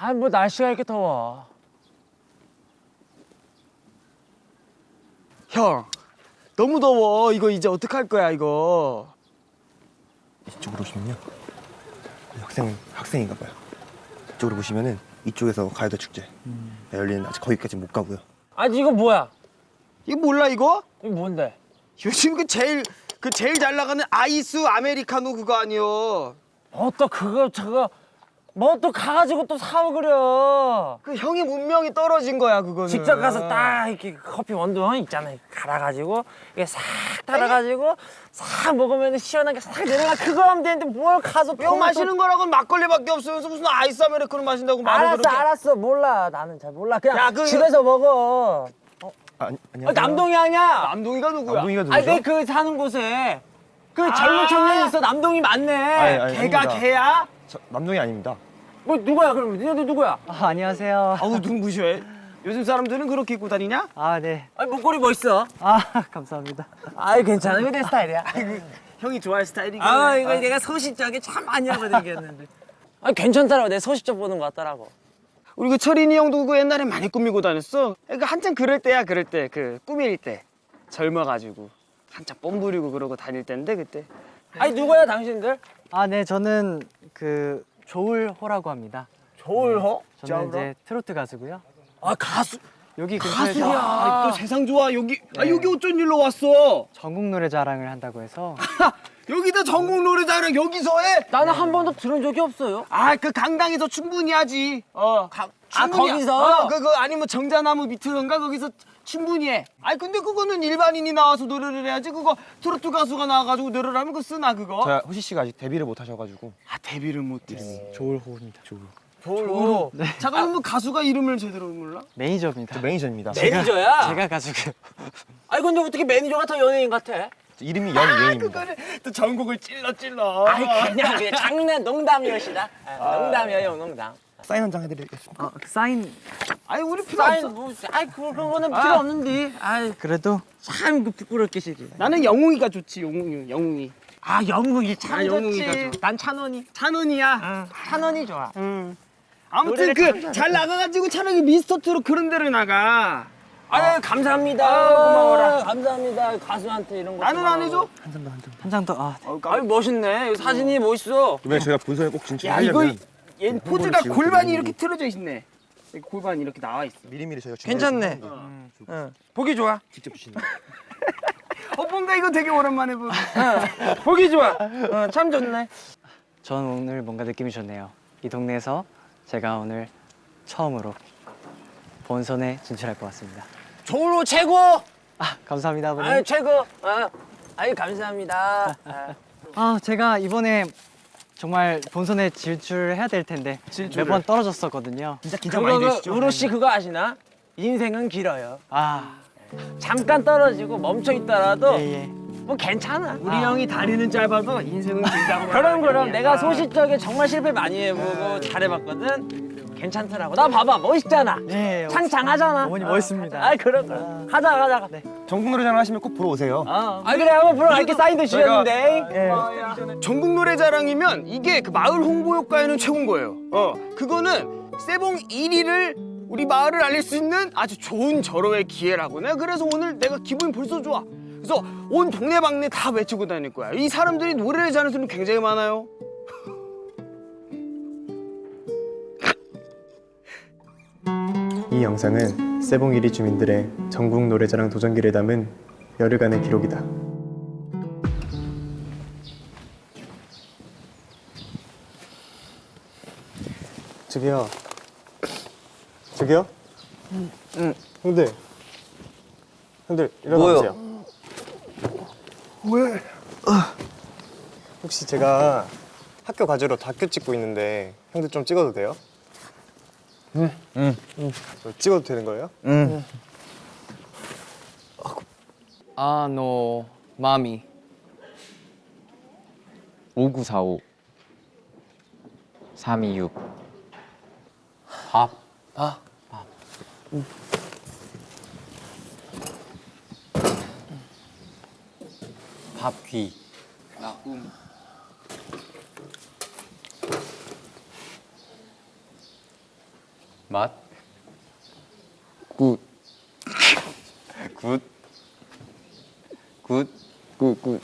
아 뭐 날씨가 이렇게 더워. 형 너무 더워 이거 이제 어떡할 거야 이거 이쪽으로 오시면요. 학생 학생인가 봐요. 이쪽으로 보시면은 이쪽에서 가요대 축제 열리는 아직 거기까지 못 가고요. 아니 이거 뭐야? 이거 몰라 이거? 이거 뭔데? 요즘 그 제일 그 제일 잘 나가는 아이스 아메리카노 그거 아니요 뭐또 그거 저거 뭐 또 가가지고 또 사오 그려. 그 형이 문명이 떨어진 거야 그거는 직접 가서 딱 이렇게 커피 원두 있잖아 갈아가지고 이게 싹 달아가지고 싹 먹으면 시원하게 싹 내려가 그거 하면 되는데 뭘 가서 형 마시는 거라고는 막걸리밖에 없으면서 무슨 아이스 아메리카노 마신다고 말을 알았어 그렇게 알았어 몰라 나는 잘 몰라 그냥 야, 그- 집에서 먹어 아, 아니, 어, 안녕하세요. 남동이 아니야 남동이가 누구야? 남동이가 누구죠? 아니 내그 사는 곳에 그 젊은 청년이 있어 남동이 많네 아니, 아니, 걔가 아닙니다. 걔야? 저, 남동이 아닙니다. 뭐 누구야 그럼 너희들 누구야 아, 안녕하세요. 아우 눈부셔 요즘 사람들은 그렇게 입고 다니냐? 아, 네. 아니 목걸이 멋있어 아, 감사합니다. 아이 괜찮아 내 스타일이야 형이 좋아할 스타일이긴 아 해. 이거 내가 소시적이 참 많이 이겼는데 아 괜찮더라고 내 소시적 보는 거 같더라고 우리 그 철인이 형도 그 옛날에 많이 꾸미고 다녔어. 그러니까 한창 그럴 때야 그럴 때 그 꾸밀 때 젊어가지고 한창 뽐 부리고 그러고 다닐 때인데 그때. 아니 누구야 당신들 아, 네. 저는 그 조울호라고 합니다. 조울호 저는 이제 트로트 가수고요. 아 가수 여기 가수야. 아, 또 세상 좋아 여기. 아 여기 어쩐 일로 왔어? 전국 노래 자랑을 한다고 해서 여기도 전국 노래자랑 여기서 해? 나는 한 번도 들은 적이 없어요 아 그 강당에서 충분히 하지. 어. 아, 충분히 거기서? 하- 어, 그거 아니면 정자나무 밑으로인가 거기서 충분히 해. 아니 근데 그거는 일반인이 나와서 노래를 해야지. 그거 트로트 가수가 나와가지고 노래를 하면 그거 쓰나 그거? 저 호시 씨가 아직 데뷔를 못 하셔가지고 아 데뷔를 못 했어. 조울호입니다. 조로. 잠깐만 뭐 가수가 이름을 제대로 몰라? 매니저입니다. 저 매니저입니다. 매니저야? 제가 가수고요. 아니 근데 어떻게 매니저가 더 연예인 같아? 저 이름이 연예인입니다. 그거를 또 정곡을 찔러 찔러. 아니 그냥 그냥 장난 농담이었시다 아, 농담이에요 농담 사인 한 장 해드리겠습니다. 어, 그 사인 아니 우리 필요 사인 없어. 뭐 아이 그런 거는 필요 없는데 아이 그래도 참 그 부끄럽게 시리 나는 영웅이가 좋지 영웅이 영웅이. 아 영웅이 참 아, 좋지 좋아. 난 찬원이 찬원이야. 응 찬원이 좋아 응. 아무튼 참그잘 나가가지고 차라리 미스터트롯 그런 데를 나가. 아유 감사합니다 아유, 고마워라. 감사합니다 가수한테 이런 거 나는 안 해줘? 한 장 더. 아, 네. 아유 멋있네 사진이 멋있어 이번에 저희가 본선에 꼭야 진출하려면 이거 얘 홍보를 포즈가 골반이 좀 이렇게 틀어져 있네. 여기 골반이 이렇게 나와 있어. 미리미리 저희가 괜찮네. 응 어. 보기 좋아 직접 주시는 어 뭔가 이거 되게 오랜만에 보. 어, 보기 좋아 어, 참 좋네 전 오늘 뭔가 느낌이 좋네요. 이 동네에서 제가 오늘 처음으로 본선에 진출할 것 같습니다. 조로 최고 아, 감사합니다, 아버님. 아유 최고 어. 아유 감사합니다 아. 아, 제가 이번에 정말 본선에 진출해야 될 텐데. 매번 떨어졌었거든요. 진짜 그거 그 우로 씨 그거 아시나? 인생은 길어요. 아, 잠깐 떨어지고 멈춰 있더라도 예, 예. 뭐 괜찮아. 우리 형이 다리는 짧아도 인생은 길다고. 그럼 그럼 내가 소시적에 정말 실패 많이 해보고 잘해봤거든. 괜찮더라고. 나 봐봐 멋있잖아. 예, 예. 창창하잖아. 어머니 아, 멋있습니다. 아 그럼 그럼. 가자 가자. 네. 전국 노래자랑 하시면 꼭 보러 오세요. 아 그래 한번 보러 갈게 사인도 주셨는데. 예. 전국 노래자랑이면 이게 그 마을 홍보 효과에는 최고인 거예요. 어, 그거는 세봉 1위를 우리 마을을 알릴 수 있는 아주 좋은 절호의 기회라고. 내가 그래서 오늘 내가 기분이 벌써 좋아. 그래서 온 동네방네 다 외치고 다닐 거야. 이 사람들이 노래를 잘하는 사람이 굉장히 많아요. 이 영상은 세봉이리 주민들의 전국 노래자랑 도전기를 담은 열흘간의 기록이다. 저기요. 저기요? 응. 형들. 형들 일어나세요. 왜? 혹시 제가 학교 과제로 다큐 찍고 있는데 형들 좀 찍어도 돼요? 응. 응. 찍어도 되는 거예요? 아노 마미 5945 326 밥. 아. 밥 귀. 맛. 굿. 굿. 굿. 굿 굿.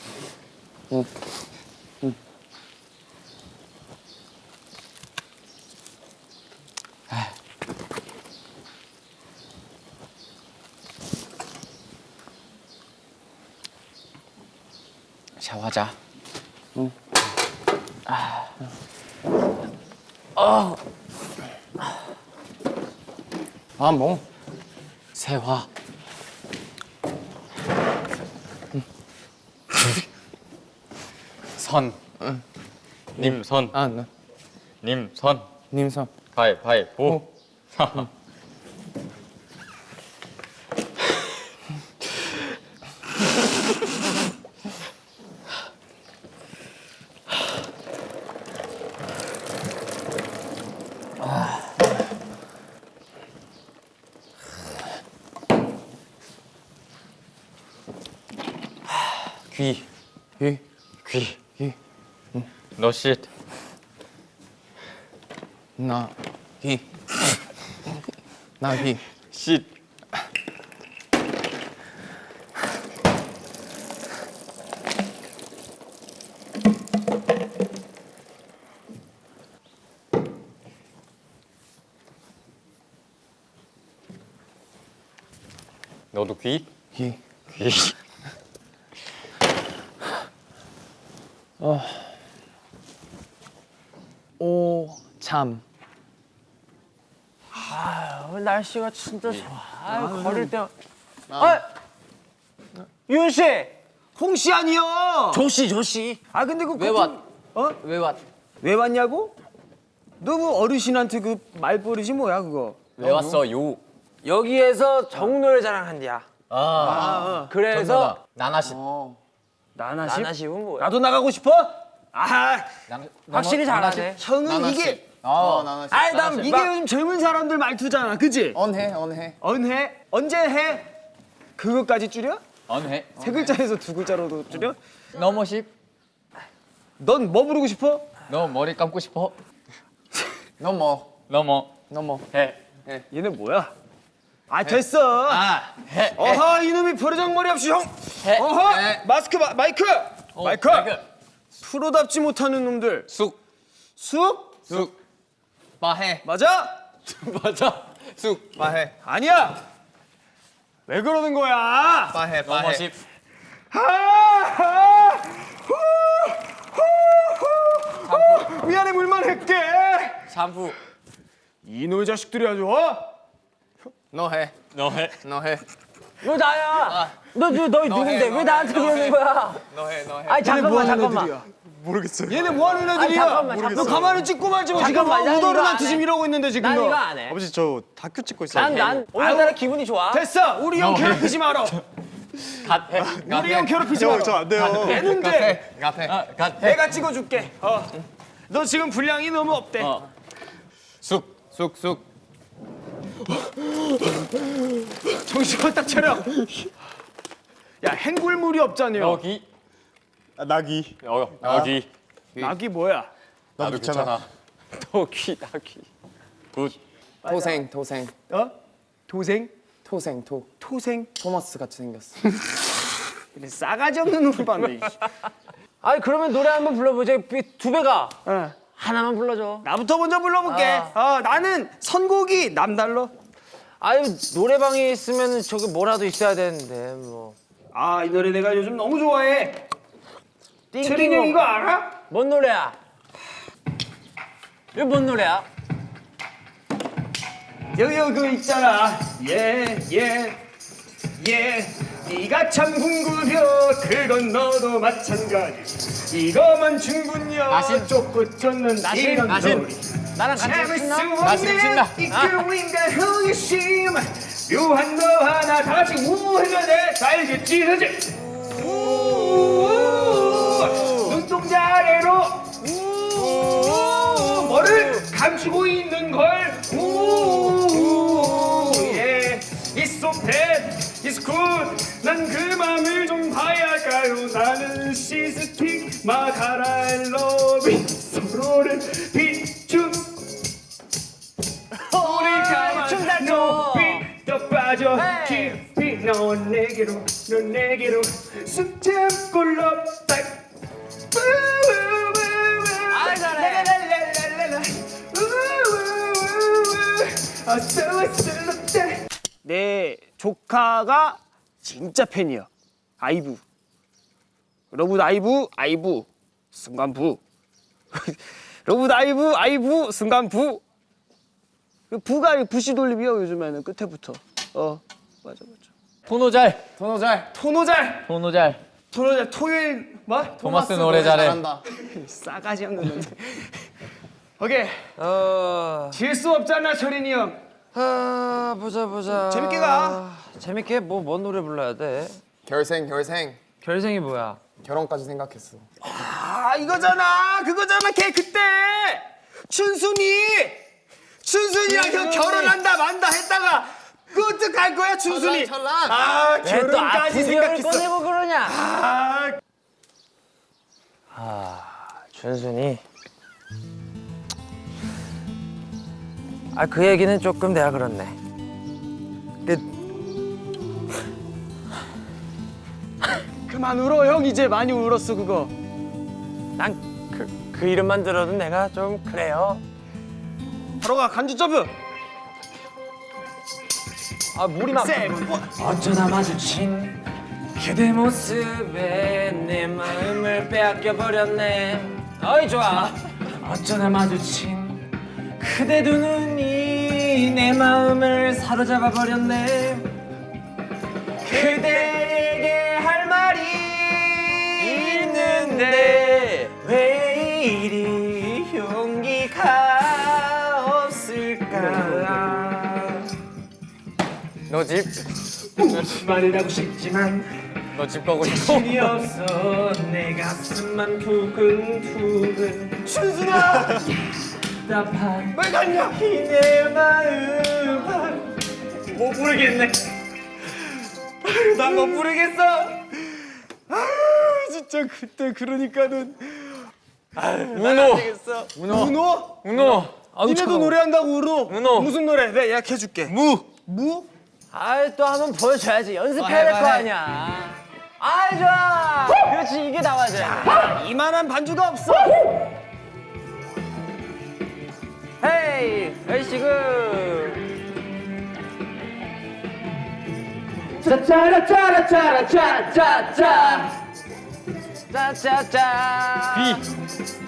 샤워하자. 아 뭐? 세화. 선. 님선. 아 나. 님선. 님선. 가위바위보. 귀. 예. 귀. 예. 너 쉿. 나. 히. 나 히. 쉿. 너도 귀? 히. 귀. 오 참. 아, 날씨가 진짜 좋아. 아, 걸을 때. 아, 윤 씨, 홍 씨 아니요. 조 씨, 조 씨. 아 근데 그왜 보통- 왔? 어? 왜 왔? 왜 왔냐고? 너그 어르신한테 그 말버릇이 뭐야 그거? 왜 왔어 요? 여기에서 정노래 자랑 한디야. 아, 그래서 나나씨. 나나씨? 나나시면 뭐야? 나도 나가고 싶어? 아 확실히 잘하네. 형은 이게 아, 아이, 난 이게 막- 요즘 젊은 사람들 말투잖아, 그지? 언해 언해 언해? 언제 해? 그것까지 줄여? 언해. 세 글자에서 두 글자로도 줄여? 쉽. 넌뭐 부르고 싶어? 너 머리 감고 싶어? 넘어 넘어. 넘어 해. 얘네 뭐야? 아 됐어. 아, 해. 어허 이놈이 버르장머리 없이 형. 해. 어허 해. 마스크 마, 마이크. 마이크. 마이크. 프로답지 못하는 놈들. 쑥. 쑥? 쑥. 마해 맞아? 맞아. 쑥. 마해 아니야. 왜 그러는 거야? 마해 마해 쉽. 아, 아, 후, 후, 후. 미안해 물만 할게. 샴푸. 이놈의 자식들이 아주 어? 너해 너 해. 너해 너 나야. 너, 너, 너 누군데? 왜 나한테 그러는 거야? 너해 너해 아니, 잠깐만, 뭐 잠깐만. 모르겠어요. 얘네 뭐 하는 애들이야? 아니, 잠깐만, 너 잠깐만. 가만히 찍고 말지 마. 지금 잠깐만, 안 지금 해. 이러고 있는데 지금 난 너. 이거 안 해. 아버지 저 다큐 찍고 있어요. 난, 난 오늘따라 기분이 좋아. 됐어. 우리 형 괴롭히지 마라. 갓 해. 우리 형 괴롭히지 마라. 저안 돼요. 되는데 카페 아, 갓 해. 내가 찍어줄게. 어. 너 지금 분량이 너무 없대. 어. 쑥. 쑥, 쑥. 정신 딱 차려. 야 행굴물이 없잖여. 여기. 아, 나기. 여, 여기. 낙이 뭐야? 나도 귀찮아. 여기, 여기. 굿. 토생 토생 어? 도생? 토생 토 토생? 토마스 같이 생겼어 이래 싸가지 없는 놈을 봤네. 아니, 그러면 노래 한번 불러보자. 두 배가. 어. 하나만 불러줘. 나부터 먼저 불러볼게. 어, 나는 선곡이 남달러. 아유, 노래방에 있으면 저기 뭐라도 있어야 되는데, 뭐. 아 이 노래 내가 요즘 너무 좋아해. 띵띵 이거 알아? 뭔 노래야? 이거 뭔 노래야? 여기 그 있잖아. 예 예. 예, 네가 참 궁구려 그건 너도 마찬가지 이거만 충분여 나신. 쫓고 쫓는 나신, 이런 나신. 놀이 나랑 같이 신나? 나신 신나. 이 그림과 호기심 묘한 너 하나 다 같이 우 해줘야 돼다 알겠지 그지? 아래로 우 뭐를 감추고 있는 걸 우, 예. It's so bad, it's good. 난그 맘을 좀 봐야 할까요? 나는 시스틱 마카라 러빙 서로를 비추. 우리가 춤잘 춰. 높이 더 빠져 헤이. 깊이 넌 내게로 넌 내게로 숨 참고 럽 내 조카가 진짜 팬이야. 아이브. 러브 아이브 아이브 순간 부. 러브 아이브 아이브 순간 부. 그 부가 부시 돌림이요 요즘에는 끝에부터. 어 맞아 맞아. 토노잘. 토노잘. 토노잘 토노잘. 토노잘 토요일 뭐? 토마스 노래 잘해. 잘한다. 싸가지 없는. 오케이 어... 질수 없잖아 철인이 형. 아 보자 보자 재밌게 가. 재밌게 뭐 뭔 노래 불러야 돼? 결생 결생. 결생이 뭐야? 결혼까지 생각했어. 아 이거잖아 그거잖아 걔 그때 춘순이 춘순이랑 형 결혼한다 만다 했다가 그 어떡할 거야 춘순이 철랑, 철랑. 아 결혼까지 생각했어 꺼내고 그러냐? 아 준순이 아 그 얘기는 조금 내가 그렇네. 그 그만 울어 형. 이제 많이 울었어 그거. 난 그 그 이름만 들어도 내가 좀 그래요. 바로 가 간주 점프. 아 물이 막세 어쩌다 마주친 그대 모습에 내 마음을 빼앗겨 버렸네. 어이 좋아. 어쩌다 마주친 그대 두 눈이 내 마음을 사로잡아 버렸네. 그대에게 할 말이 있는데 왜 이리 용기가 없을까? 너 집. 말을 하고 싶지만 너집 가고 싶어. 힘이 없어. 내 가슴만 두근두근 춘순아 답답한 왜 갔냐 이내 마음 못 부르겠네. 난못 부르겠어. 아 진짜 그때 그러니까는. 문호. 문호. 문호? 문호. 아우 니네도. 노래한다고 울어. 문호. 무슨 노래? 내가 예약해줄게. 무. 무? 아이 또 한 번 보여줘야지. 연습해야 될 거 아니야. 아이 좋아. 그렇지 이게 나와야 이만한 반주가 없어 헤이 얼씨구 짜짜라짜라짜라짜짜짜 짜짜짜 비.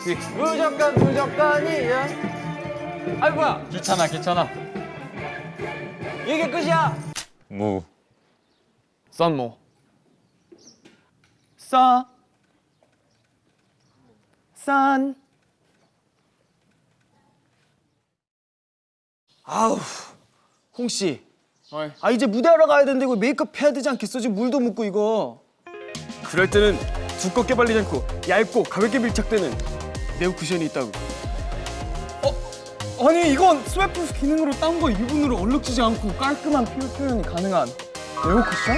비. 무조건 무조건이야 아이 뭐야 귀찮아 귀찮아. 이게 끝이야 무. 썬모. 싸 산. 아우, 홍 씨. 어이. 아 이제 무대하러 가야 되는데 이거 메이크업 해야 되지 않겠어? 지금 물도 묻고 이거. 그럴 때는 두껍게 발리지 않고 얇고 가볍게 밀착되는 네오 쿠션이 있다고. 어? 아니 이건 sweatproof 기능으로 땀과 유분으로 얼룩지지 않고 깔끔한 피부 표현이 가능한 네오 쿠션?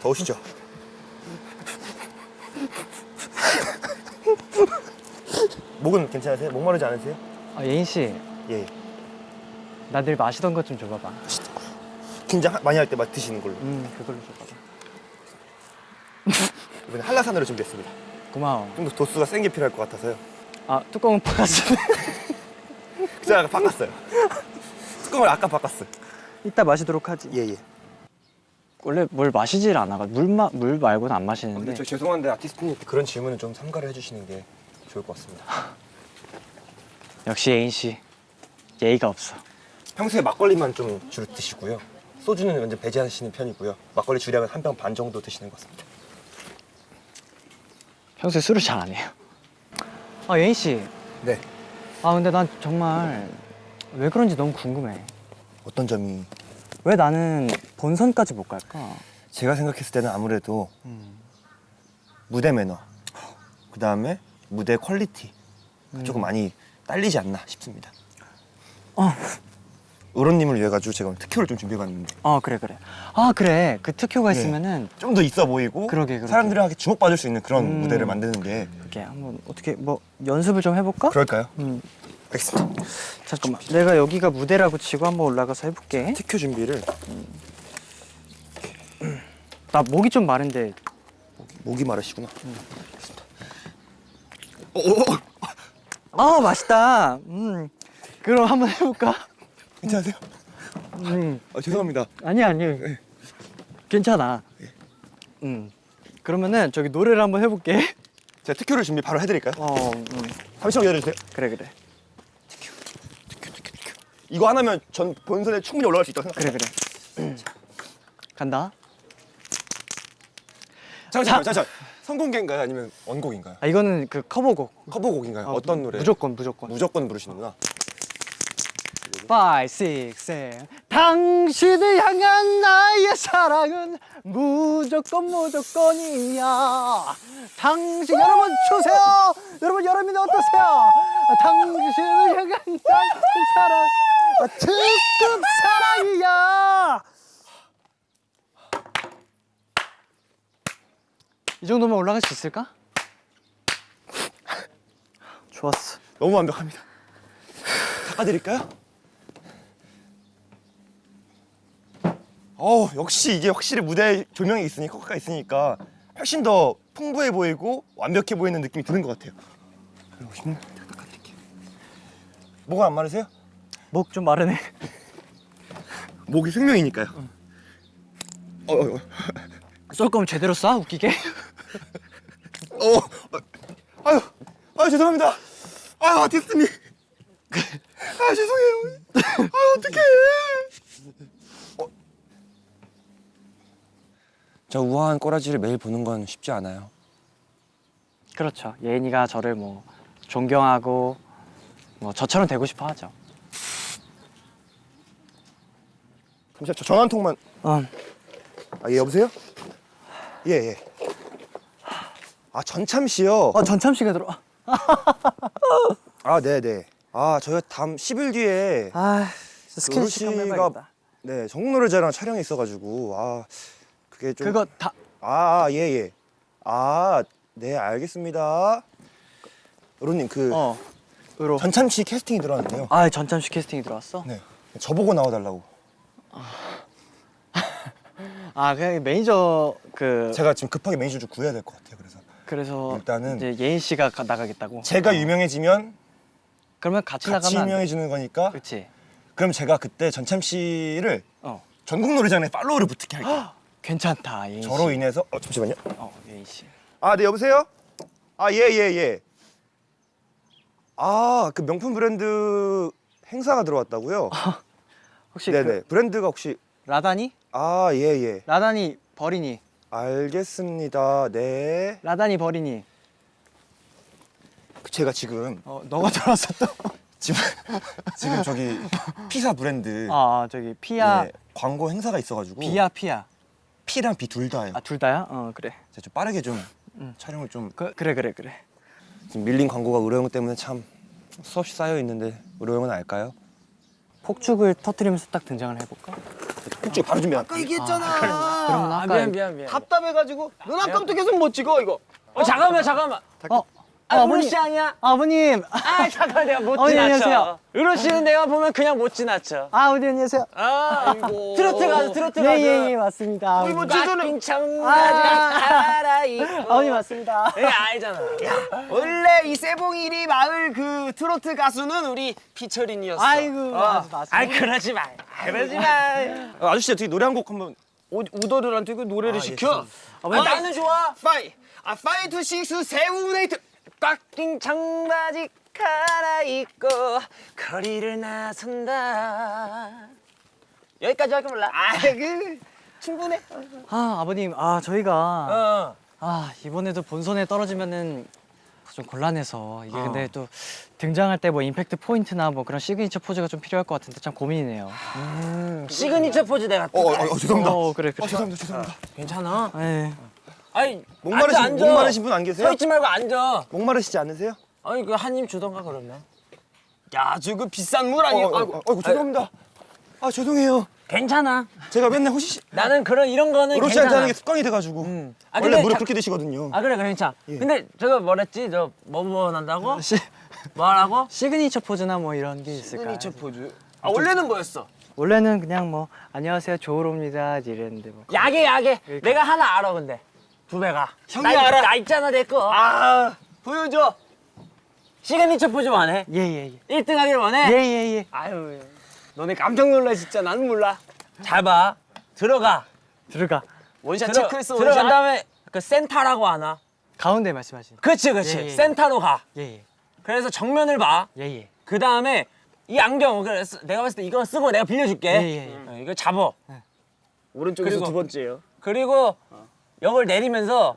더우시죠? 목은 괜찮으세요? 목마르지 않으세요? 아, 예인 씨, 예. 나 늘 마시던 것 좀 줘봐봐. 긴장 하- 많이 할 때 막 드시는 걸로. 음, 그걸로 줘봐봐. 이번에 한라산으로 준비했습니다. 고마워. 좀 더 도수가 센 게 필요할 것 같아서요. 아, 뚜껑은 바꿨어. 그래서 아까 바꿨어요. 뚜껑을 아까 바꿨어요. 이따 마시도록 하지. 예, 예. 원래 뭘 마시질 않아. 물, 마, 물 말고는 안 마시는데. 근데 저 죄송한데 아티스트님 그런 질문은 좀 삼가를 해주시는 게 좋을 것 같습니다. 역시 예인 씨 예의가 없어. 평소에 막걸리만 좀 주로 드시고요. 소주는 완전 배제하시는 편이고요. 막걸리 주량은 한 병 반 정도 드시는 것 같습니다. 평소에 술을 잘 안 해요. 아 예인 씨. 네. 아 근데 난 정말 왜 그런지 너무 궁금해. 어떤 점이 왜 나는 본선까지 못 갈까? 제가 생각했을 때는 아무래도 무대 매너, 그 다음에 무대 quality 조금 많이 딸리지 않나 싶습니다. 어. 우로님을 위해 가지고 제가 특효를 좀 준비해봤는데 어 그래 그래. 아 그래 그 특효가 네. 있으면은 좀 더 있어 보이고 그러게, 그러게. 사람들한테 주목받을 수 있는 그런 음. 무대를 만드는 게 이렇게 한번 어떻게 뭐 연습을 좀 해볼까? 그럴까요? 음 알겠습니다. 잠깐만 내가 여기가 무대라고 치고 한번 올라가서 해볼게. 특효 준비를 나 목이 좀 마른데 목이 마르시구나. 아 맛있다. 음 그럼 한번 해볼까? 괜찮으세요? 음 아, 죄송합니다. 아니 아니 괜찮아. 음 그러면은 저기 노래를 한번 해볼게. 제가 특효를 준비 바로 해드릴까요? 어 음. 잠시만 기다려주세요. 그래 그래 이거 하나면 전 본선에 충분히 올라갈 수 있다고 생각해요. 그래 그래. 음. 간다. 잠시만, 잠시만. 선공개인가요? 아니면 원곡인가요? 아 이거는 그 커버곡. 커버곡인가요? 어, 어떤 노래? 무조건 무조건. 무조건 부르시는구나. 5, 6, 7 당신을 향한 나의 사랑은 무조건 무조건이야 당신 여러분 추세요 여러분 여러분이 어떠세요 당신을 향한 나의 사랑 아, 특급 사랑이야 이 정도면 올라갈 수 있을까? 좋았어 너무 완벽합니다. 닦아드릴까요? 어 역시 이게 확실히 무대 조명이 있으니까 커가 있으니까 훨씬 더 풍부해 보이고 완벽해 보이는 느낌이 드는 것 같아요. 그리고 오시면 닦아드릴게요. 뭐가 안 마르세요? 목 좀 마르네 목이 생명이니까요. 어, 어, 어, 쏠 거면 제대로 쏴 웃기게 어, 어, 아유, 아유 죄송합니다. 아유 아티스트님. 아 죄송해요. 아 어떡해. 저 우아한 꼬라지를 매일 보는 건 쉽지 않아요. 그렇죠. 예인이가 저를 뭐 존경하고 뭐 저처럼 되고 싶어 하죠. 잠시만 저 전화 한 통만. 어. 아 예 여보세요? 예 예. 아 전참 씨요. 어 전참 씨가 들어. 아 네네. 아 저희가 다음 10일 뒤에 아 스케줄 시간 씨가. 네 전국노래자랑 촬영이 있어가지고 아 그게 좀. 그거 다 아, 예, 예. 아, 네, 알겠습니다. 우로님, 그 어. 으로. 전참시 캐스팅이 들어왔는데요. 아 전참시 캐스팅이 들어왔어? 네. 저보고 나와달라고. 아 그냥 매니저 그 제가 지금 급하게 매니저 좀 구해야 될 것 같아요. 그래서 그래서 일단은 이제 예인 씨가 가- 나가겠다고. 제가 유명해지면 그러면 같이, 같이 나가면. 유명해지는 거니까. 그렇지. 그럼 제가 그때 전참시를 어. 전국 노래장에 팔로우를 붙게 할게요. 괜찮다 예인 씨. 저로 인해서 어 잠시만요. 어 예인 씨. 아, 네 여보세요? 아, 예, 예, 예. 아, 그 명품 브랜드 행사가 들어왔다고요? 혹시 네네. 그 브랜드가 혹시 라다니? 아, 예, 예. 라다니 버리니? 알겠습니다. 네. 라다니 버리니? 제가 지금 어 너가 들어왔어 또. 지금 지금 저기 피사 브랜드 아 저기 피아 예, 광고 행사가 있어가지고 비야 피야. P랑 B 둘 다예요. 아둘 다야? 어 그래. 제가 좀 빠르게 좀 촬영을 좀 그, 그래 그래 그래. 지금 밀린 광고가 의료용 때문에 참 수없이 쌓여 있는데 의료용은 알까요? 폭죽을 터트리면서 딱 등장을 해볼까? 혹시 바로 준비. 아까 얘기했잖아. 아, 아까 미안 미안 미안. 답답해가지고 눈 아까부터 계속 못 찍어 이거. 어 잠깐만 잠깐만. 어, 아, 어머니. 우리 씨 아니야? 아버님. 아 잠깐 내가 못 지나쳐. 안녕하세요. 으로 씨는 내가 보면 그냥 못 지나쳐. 아 어머니 안녕하세요. 아 트로트 가수 트로트 가수. 예예 맞습니다. 어이, 뭐 꽉낀 청바지 아. 갈아입고. 어머니 맞습니다. 예 알잖아. 원래 이 세봉이리 마을 그 트로트 가수는 우리 피처린이었어. 아이고 어. 맞아 맞아. 아 그러지 마. 그러지 마. 아, 아저씨 어떻게 노래 한 곡 한번 우- 우더들한테 그 노래를 아, 예, 시켜. 아, 나는 좋아. five, 아 five two six seven eight. 꽉낀 청바지 갈아입고 거리를 나선다 여기까지밖에 몰라 아그 충분해. 아 아버님 아 저희가 어. 아 이번에도 본선에 떨어지면은 좀 곤란해서 이게 근데 또 등장할 때 뭐 임팩트 포인트나 뭐 그런 시그니처 포즈가 좀 필요할 것 같은데 참 고민이네요. 시그니처 포즈 내가 어, 어, 어, 죄송합니다. 어 그래 그래. 어, 죄송합니다. 죄송합니다. 괜찮아? 예. 아니 목마르신 앉아, 앉아. 목마르신 분 안 계세요? 서 있지 말고 앉아 목마르시지 않으세요? 아니 그 한 입 주던가 그러면 야 저거 비싼 물 어, 아니야? 어, 어, 어, 죄송합니다. 아 죄송해요. 괜찮아 제가 맨날 호시 나는 그런 이런 거는 로시한테 괜찮아 하는 게 습관이 돼가지고 아, 원래 물을 자- 그렇게 드시거든요. 아 그래 그래 괜찮아 예. 근데 저거 뭐랬지 저뭐 원한다고? 시, 뭐라고? 시그니처 포즈나 뭐 이런 게 있을까요? 시그니처 포즈. 아 원래는 뭐였어? 원래는 그냥 뭐 안녕하세요 조우로입니다 이랬는데 뭐. 야게 야게 내가 하나 알아 근데 부배가 형이 나, 알아? 나 있잖아 내 거 아 보여줘. 시그니처 포즈 원해? 예예 예. 1등 하길 원해? 예예예. 아유 너네 깜짝 놀라 진짜 나는 몰라. 잘 봐. 들어가. 들어가. 원샷 들어, 체크했어 들어간 원샷. 다음에 그 센터라고 하나? 가운데 말씀하신. 그렇지, 그렇지. 예, 예, 예. 센터로 가. 예예. 그래서 정면을 봐. 예예. 그 다음에 이 안경, 그래서 내가 봤을 때 이거 쓰고 내가 빌려줄게. 예, 예, 예. 어, 이거 잡어. 오른쪽에서 그리고- 두 번째요. 그리고 역을 내리면서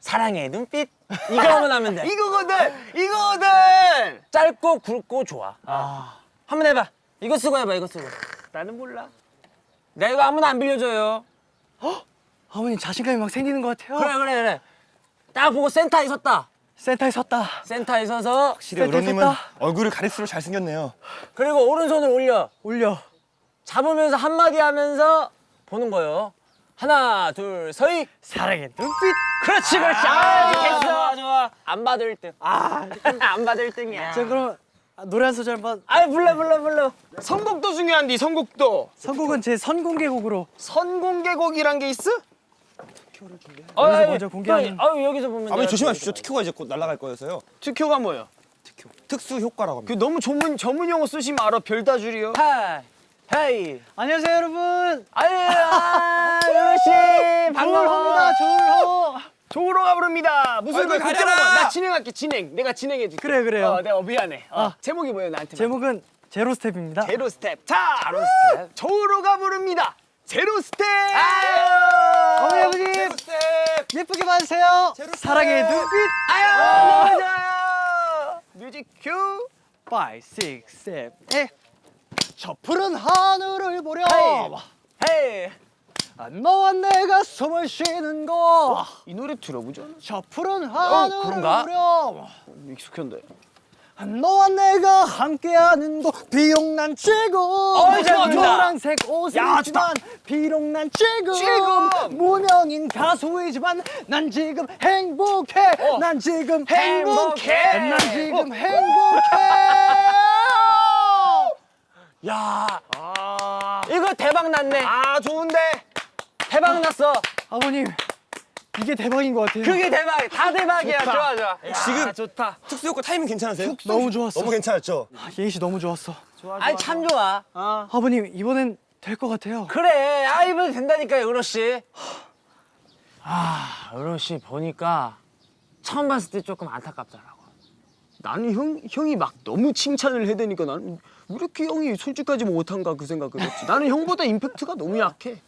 사랑의 눈빛 이거만 하면 돼. 이거거든 이거거든. 짧고 굵고 좋아. 아. 한번 해봐. 이거 쓰고 해봐. 이거 쓰고. 나는 몰라. 내가 이거 아무나 안 빌려줘요. 아버님 자신감이 막 생기는 것 같아요. 그래, 그래, 그래. 딱 보고 센터에 섰다. 센터에 섰다. 센터에 서서 확실히 섰다. 얼굴을 가릴수록 잘생겼네요. 그리고 오른손을 올려. 올려. 잡으면서 한마디 하면서 보는 거예요. 하나, 둘, 서희. 사랑의 눈빛. 그렇지, 그렇지. 아, 됐어. 좋아, 좋아. 안 봐도 1등. 아. 안 봐도 1등이야. 자 그럼 아, 노래 한 소절 한번. 아, 불러, 불러, 불러. 선곡도 중요한데 선곡도. 선곡은 제 선공개곡으로. 선공개곡이란 게 있어? 어, 여기서 아이, 먼저 공개하는- 또, 아유, 여기서 보면. 아버님 조심하십시오. 특효가 이제 곧 날아갈 거여서요. 특효가 뭐야? 특수 효과라고 그 합니다. 너무 전문 전문 용어 쓰시면 알아 별다줄이요. Hi, hey. 안녕하세요 여러분. 아유, 아, 루시. 반가워. 조우로. 조우로가 부릅니다. 무슨 얼굴 가려라! 나 진행할게 진행. 내가 진행해 줄게. 그래, 그래요. 어, 내가 미안해. 어, 아. 제목이 뭐예요 나한테? 제목은 zero step입니다. zero step. 자, 제로 스텝. 조우로가 부릅니다. Zero step. 어머니 아버님 예쁘게 봐주세요. 사랑의 눈빛. 아유, 좋아요. Music cue. 5, 6, 7, 8. 저 푸른 하늘을 보려 hey. 아, 너와 내가 숨을 쉬는 곳. 이 노래 들어보죠. 저 푸른 하늘을 그런가? 보려 익숙한데. 아, 너와 내가 함께하는 곳 비록 난 지금 좋아, 좋아. 노란색 입지만 비록 난 지금 지금. 무명인 가수이지만 난 지금 행복해 난 지금 행복해. 난 지금 행복해 야, 아, 이거 대박 났네. 아 좋은데. 대박 났어. 아버님 이게 대박인 것 같아요 그게 대박. 다 대박이야. 좋아, 좋아. 지금 좋다. 특수 효과 타이밍 괜찮으세요? 너무 좋았어 너무 괜찮았죠? 아, 예희 씨 너무 좋았어 아니, 참 좋아. 아버님 이번엔 될 것 같아요 그래, 아 이번 된다니까요, 은호 씨. 아, 은호 씨 보니까 처음 봤을 때 조금 안타깝더라고. 나는 형 형이 막 너무 칭찬을 해대니까 나는 왜 이렇게 형이 솔직하지 못한가 그 생각을 했지. 나는 형보다 임팩트가 너무 약해.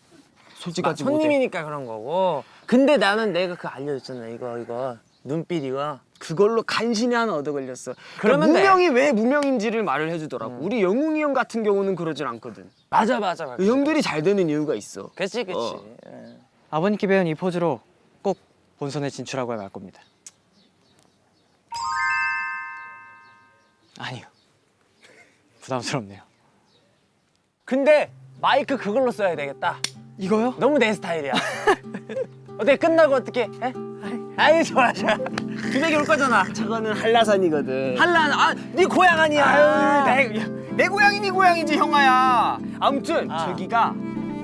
솔직하지 못해. 손님이니까 그런 거고. 근데 나는 내가 그 알려줬잖아, 이거 이거 눈빛 이거. 그걸로 간신히 하나 얻어 걸렸어. 그러면 돼. 무명이 왜 무명인지를 말을 해주더라고. 우리 영웅이 형 같은 경우는 그러질 않거든. 맞아, 맞아, 맞아. 그 형들이 잘 되는 이유가 있어. 그렇지, 그렇지. 어. 예. 아버님께 배운 이 포즈로 꼭 본선에 진출하고 말 겁니다 아니요 부담스럽네요 근데 마이크 그걸로 써야 되겠다. 이거요? 너무 내 스타일이야. 어떻게 끝나고 어떻게 해? 아이 좋아 좋아. 두백이 올 거잖아. 저거는 한라산이거든. 한란 아네 고향 아니야. 아유, 내, 내 고향이 네 고향이지 형아야. 아무튼 아. 저기가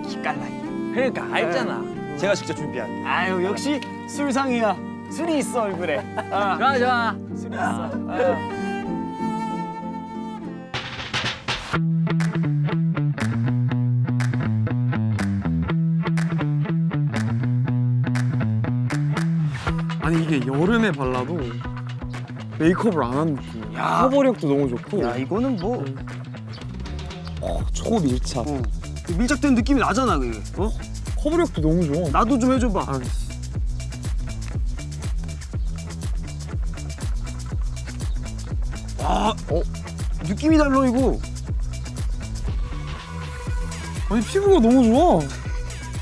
기깔나이. 그러니까 알잖아. 제가 직접 준비한. 아유 역시 술상이야. 술이 있어 얼굴에. 아, 좋아 좋아. 술이 있어. 아. 이게 여름에 발라도 메이크업을 안 한 느낌. 야. 커버력도 너무 좋고. 야 이거는 뭐 초밀착. 밀착된 느낌이 나잖아 그게. 어? 커버력도 너무 좋아. 나도 좀 해줘봐. 와, 어? 느낌이 달라 이거. 아니 피부가 너무 좋아.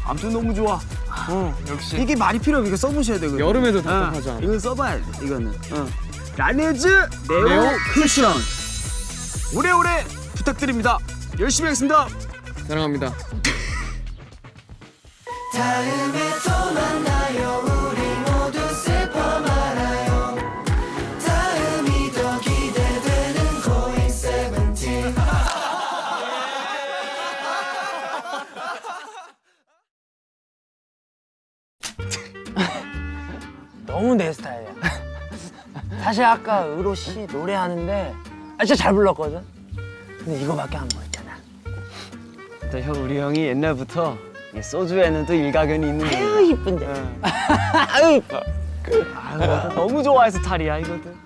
아무튼 너무 좋아. 어, 역시. 이게 말이 필요 없어. 이거 써보셔야 돼. 그거. 여름에도 어, 답답하지 않아. 이건 써봐야 돼. 이거는. 어. 라네즈 네오, 네오 쿠션. 오래오래 부탁드립니다. 열심히 하겠습니다. 사랑합니다. 너무 내 스타일이야. 사실 아까 의로 씨 노래하는데 아, 진짜 잘 불렀거든. 근데 이거밖에 안 보였잖아. 또 형, 우리 형이 옛날부터 이 소주에는 또 일가견이 있는 아유 이쁜데. 아유 이뻐. 아유, 너무 좋아해서 탈이야 이거든.